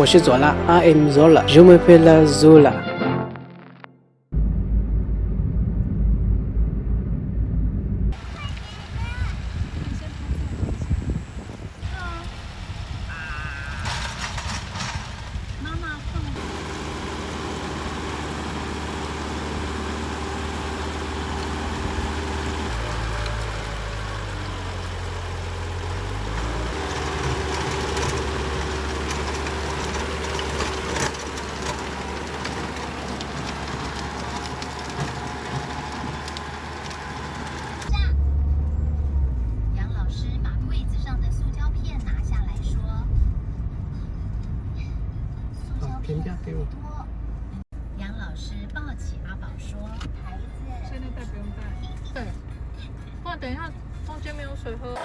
我是左拉，I am Zola，Je m'appelle Zola。评价给我。杨老师抱起阿宝说：“孩子，现在带不用带。对，不然等一下中间没有水喝。”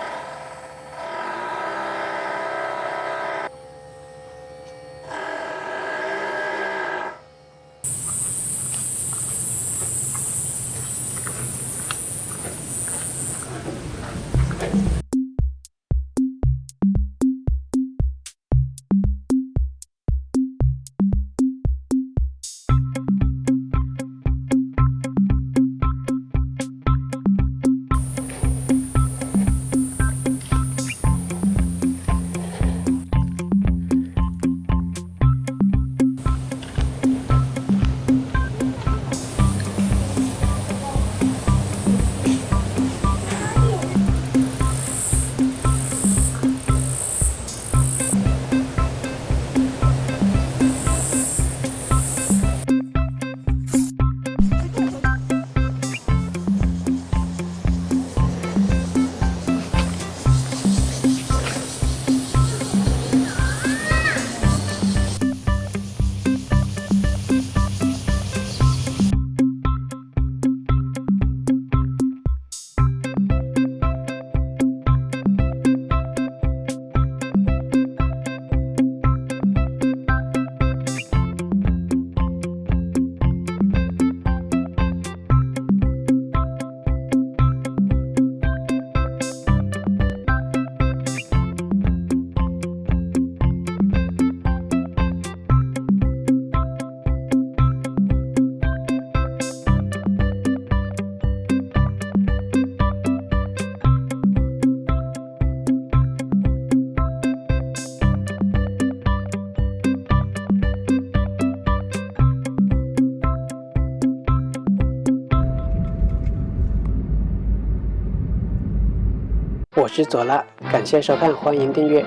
我是左拉，感谢收看，欢迎订阅。